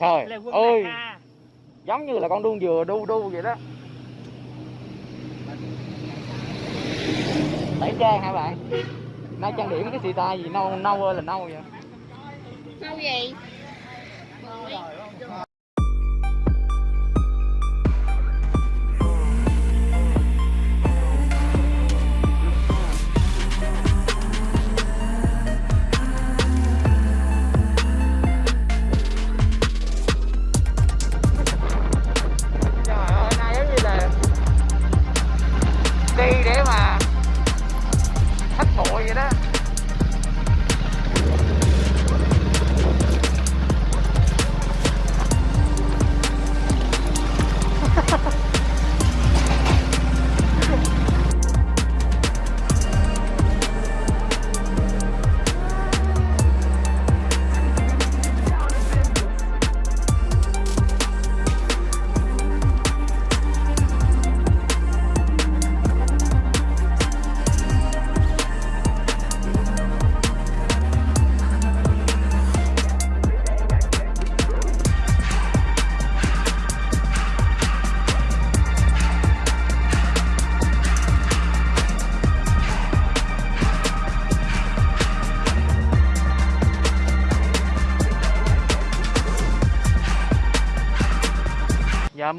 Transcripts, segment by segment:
trời ơi Hà. giống như là con đuông dừa đu đu vậy đó tẩy trang hả bạn nay trang điểm cái xì tai gì nâu nâu ơi là nâu vậy Sao gì?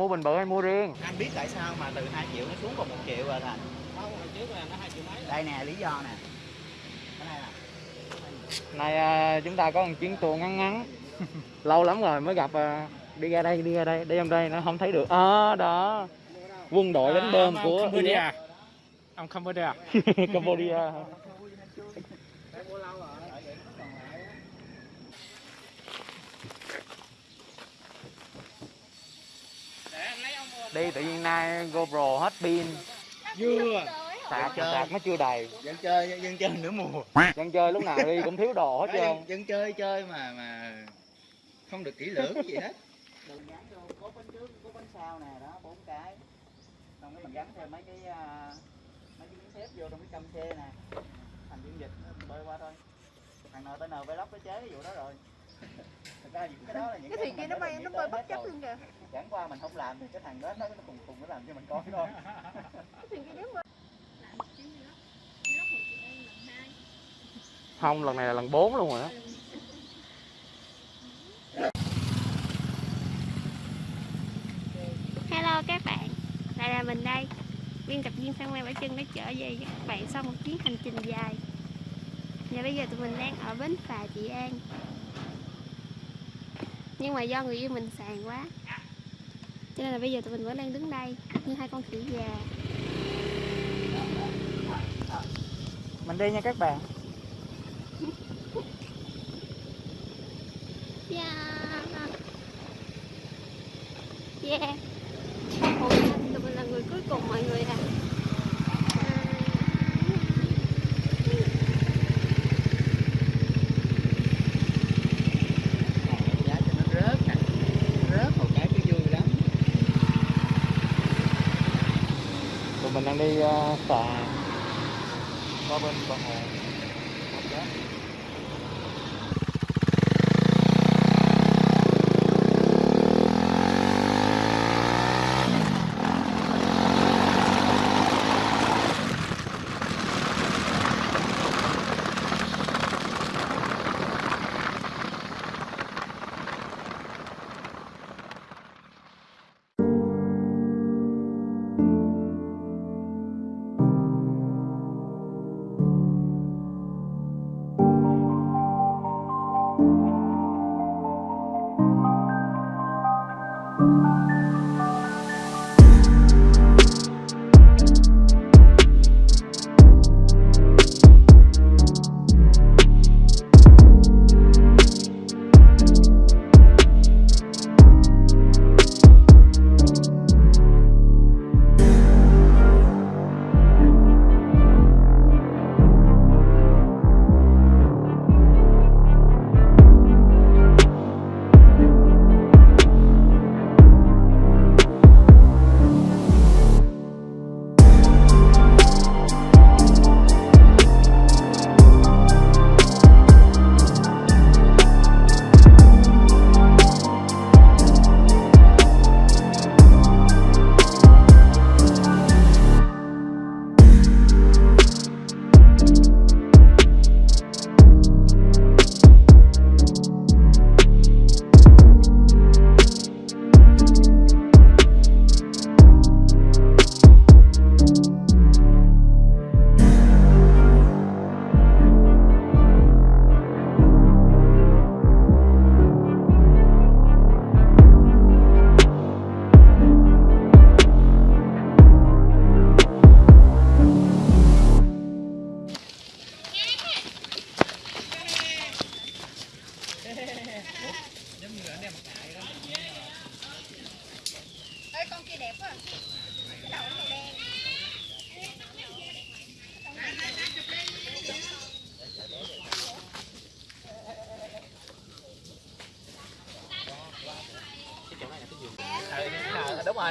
Mua bình bự hay mua riêng. Anh biết tại sao mà từ 2 triệu nó xuống còn 1 triệu rồi thành? Đây nè lý do nè. Cái này nè. Nay à, chúng ta có một chuyến tour ngắn ngắn. Lâu lắm rồi mới gặp à, đi ra đây đi ra đây đi trong đây nó không thấy được. À, đó. Quân đội đánh bơm À, của Cambodia ông Cambodia Cambodia đi tự nhiên nay GoPro hết pin. Vừa sạc chơi. sạc nó chưa đầy. dân chơi dân chơi nửa mùa. Dân chơi lúc nào đi cũng thiếu đồ hết trơn. dân, dân chơi chơi mà mà không được kỹ lưỡng gì hết. Đường gắn vô cốt bánh trước cốt bánh sau nè đó bốn cái. Xong cái mình gắn thêm mấy cái à, mấy cái miếng thép vô trong cái căm xe nè. Thành dung dịch nó bơi qua thôi. Thằng NTN Vlog nó chế cái vụ đó rồi Thật ra những cái đó là những Cái thuyền kia mình nó bay nó bơi tới bất chấp luôn kìa. chẳng qua mình không làm thì cái thằng đó nó nó cùng cùng nó làm cho mình coi thôi. Cái thuyền kia nếu mà không lần này là lần 4 luôn rồi đó Hello các bạn, lại là mình đây. Biên tập viên Sang Mai Bảo Trân đã trở về các bạn sau một chuyến hành trình dài. Và bây giờ tụi mình đang ở bến phà Trị An Nhưng mà do người yêu mình sàn quá. Cho nên là bây giờ tụi mình vẫn đang đứng đây Như hai con khỉ già. Mình đi nha các bạn. Yeah. Yeah Ủa, tụi mình là người cuối cùng mọi người à giá cho nó rớt nè rớt một cái cái vui lắm tụi mình đang đi uh, phà qua bên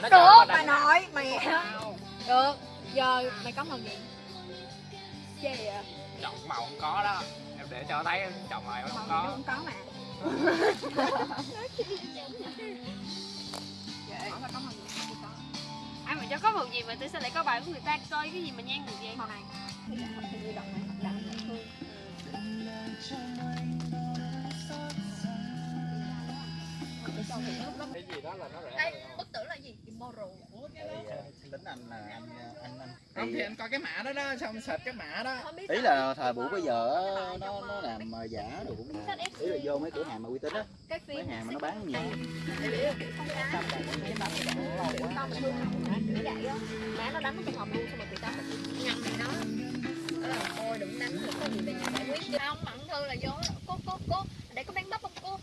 rồi nó Được, bà nội, mẹ Được, giờ mày có màu gì? Gì vậy? chọn màu không có đó. Em để cho thấy chọn màu nó không Màu có cũng có mà. Ai mà cho có màu gì mà tôi sao lại có bài của người ta coi cái gì mà nhan người vậy? Màu này. Cái gì đó là nó rẻ Tử là gì? Immoral. Tính anh là anh anh anh. Không thì anh coi cái mã đó đó xong search cái mã đó. Ý là thời buổi bây giờ nó nó làm ờ, giả đồ cũng ý là vô mấy cửa hàng mà uy tín á. Mấy hàng mà nó bán nhiều. Má nó đánh nó trong hộp luôn xong rồi tụi tao mình nhầm mày nó Đó là ôi đừng đánh được có gì về nhà giải quyết. Chứ Không, mặn thư là vô đó. Cô, cô, cô Để có bán bắp không? Cô?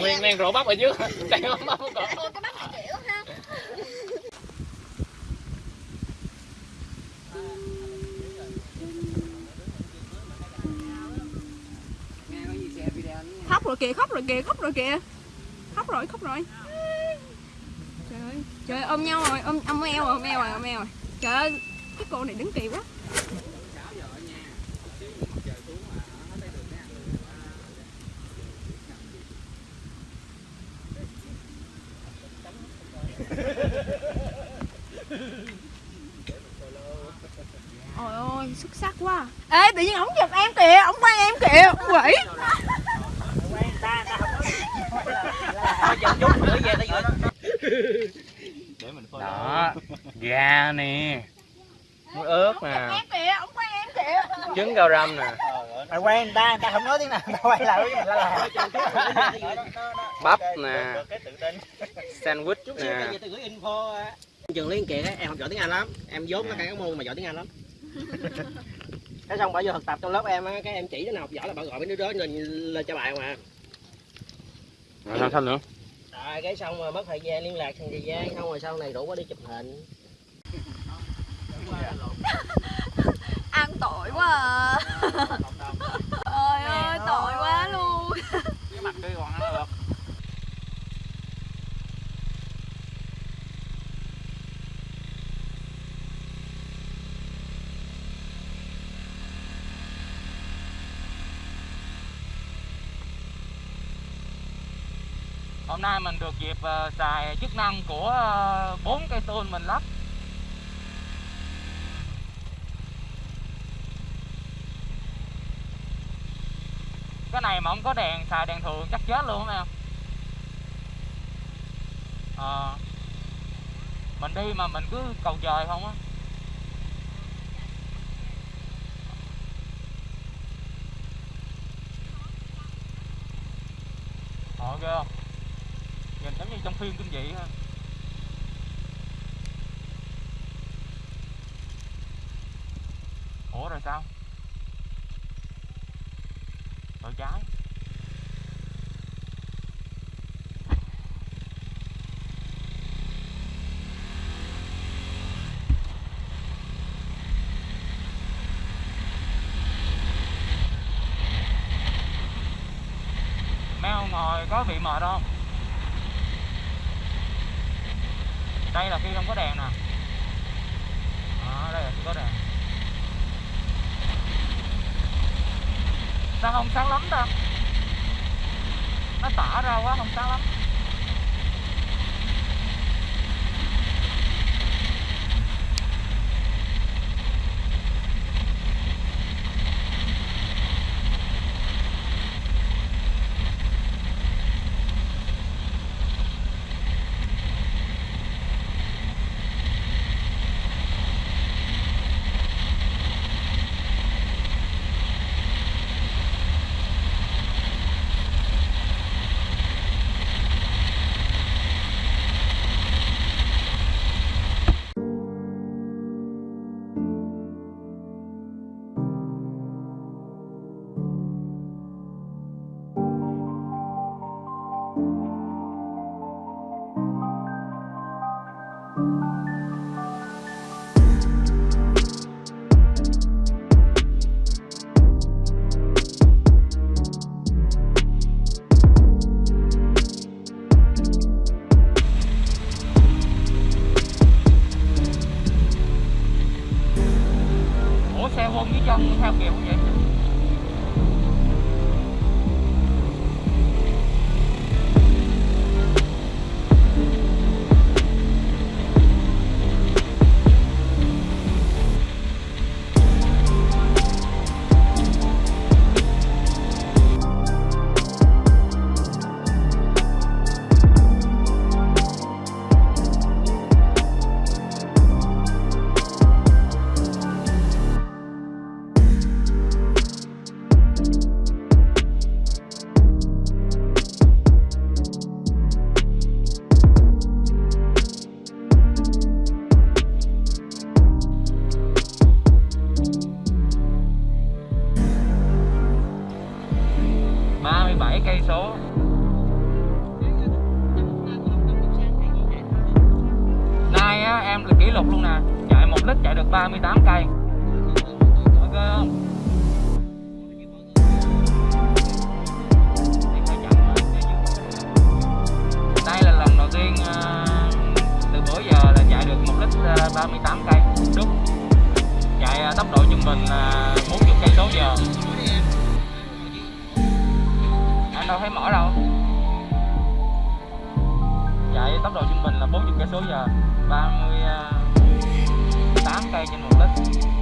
nguyên nguyên rổ bắp ở dưới. Đây không bắp không có Ôi cái bắp này kiểu ha khóc rồi kìa khóc rồi kìa khóc rồi kìa. Khóc rồi khóc rồi. Trời ơi trời ơi ôm nhau rồi ôm ôm eo rồi ôm eo rồi ôm eo rồi. Trời ơi cái cô này đứng kỳ quá. Ôi ôi, xuất sắc quá. Ê, tự nhiên ổng chụp em kìa, ổng quay em kìa, quỷ. Đó gà nè muối ớt nè trứng cao răm nè mày quen, người ta người ta không nói tiếng nào tao quay lại với mình là bắp nè sandwich nè trường liên kiệt em học giỏi tiếng anh lắm em vốn nó cái môn mà giỏi tiếng anh lắm cái xong bà vô thực tập trong lớp em á cái em chỉ đứa nào học giỏi là bà gọi mấy đứa đó lên lên cho bài mà rồi sao nữa? Rồi, cái xong rồi, mất thời gian liên lạc thằng thời gian xong rồi sau này rủ nó đi chụp hình Ăn tội quá à Ôi ơi, tội quá luôn cái mặt kia còn ăn được hôm nay mình được dịp ờ, xài chức năng của ờ, bốn cây tôn mình lắp. Cái này mà không có đèn xài đèn thường chắc chết luôn em à, ờ. mình đi mà mình cứ cầu trời không á. Họ ghê không? Giống như trong phim kinh dị ha Ủa rồi sao? Rồi trái Mèo ngồi có bị mệt không? Đây là khi không có đèn nè Đó, đây là khi có đèn. Sao không sáng lắm ta? Nó tỏ ra quá không sáng lắm. 38 cây. Ok không? Đây là lần đầu tiên ờ, từ bữa giờ là chạy được 1 lít 38 cây. Đúng. Chạy ờ, tốc độ trung bình ờ, 40 cây số giờ. Anh đâu thấy mỏi đâu. Chạy tốc độ trung bình là 40 cây số giờ. 38 cây trên một lít